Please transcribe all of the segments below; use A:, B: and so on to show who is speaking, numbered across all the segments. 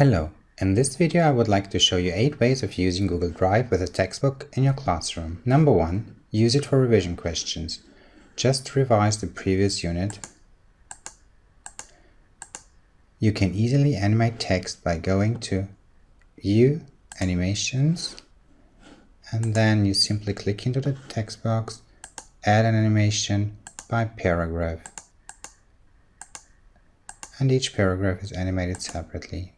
A: Hello, in this video I would like to show you 8 ways of using Google Drive with a textbook in your classroom. Number 1. Use it for revision questions. Just revise the previous unit. You can easily animate text by going to View, Animations, and then you simply click into the text box, add an animation by paragraph and each paragraph is animated separately.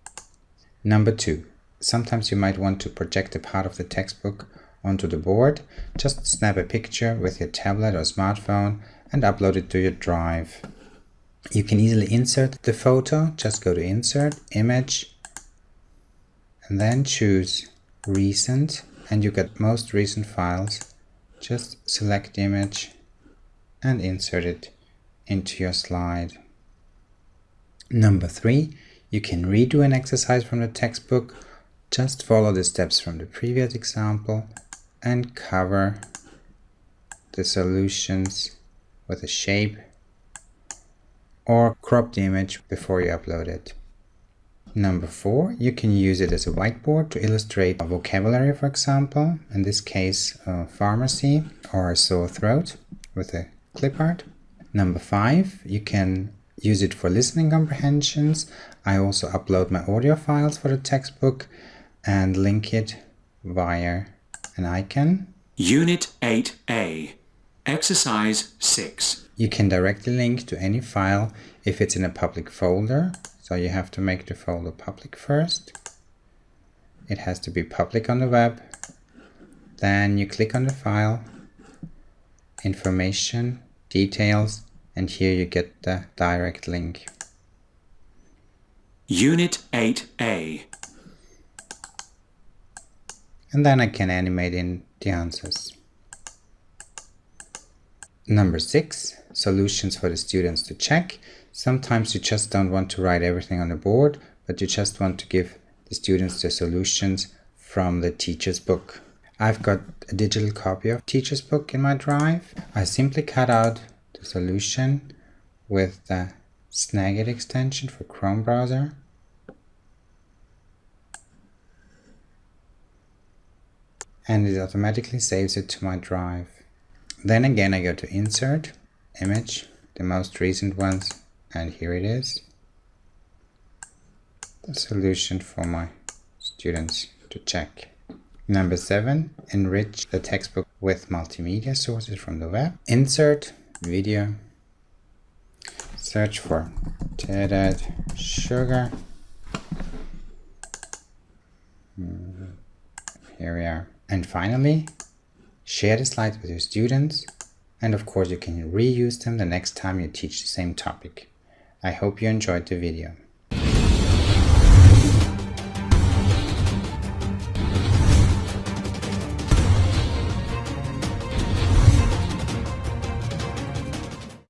A: Number 2. Sometimes you might want to project a part of the textbook onto the board. Just snap a picture with your tablet or smartphone and upload it to your drive. You can easily insert the photo, just go to Insert, Image, and then choose Recent, and you get most recent files. Just select image and insert it into your slide. Number three, you can redo an exercise from the textbook. Just follow the steps from the previous example and cover the solutions with a shape or crop the image before you upload it. Number four, you can use it as a whiteboard to illustrate a vocabulary, for example, in this case, pharmacy or a sore throat with a clip art. Number five, you can use it for listening comprehensions. I also upload my audio files for the textbook and link it via an icon.
B: Unit 8A, Exercise 6.
A: You can directly link to any file if it's in a public folder. So you have to make the folder public first. It has to be public on the web. Then you click on the file, information, details, and here you get the direct link.
B: Unit 8A.
A: And then I can animate in the answers. Number 6. Solutions for the students to check. Sometimes you just don't want to write everything on the board, but you just want to give the students the solutions from the teacher's book. I've got a digital copy of teacher's book in my drive. I simply cut out solution with the Snagit extension for Chrome browser. And it automatically saves it to my drive. Then again I go to Insert, Image, the most recent ones, and here it is. The solution for my students to check. Number 7. Enrich the textbook with multimedia sources from the web. Insert, video, search for tethered sugar. Here we are. And finally, share the slides with your students. And of course, you can reuse them the next time you teach the same topic. I hope you enjoyed the video.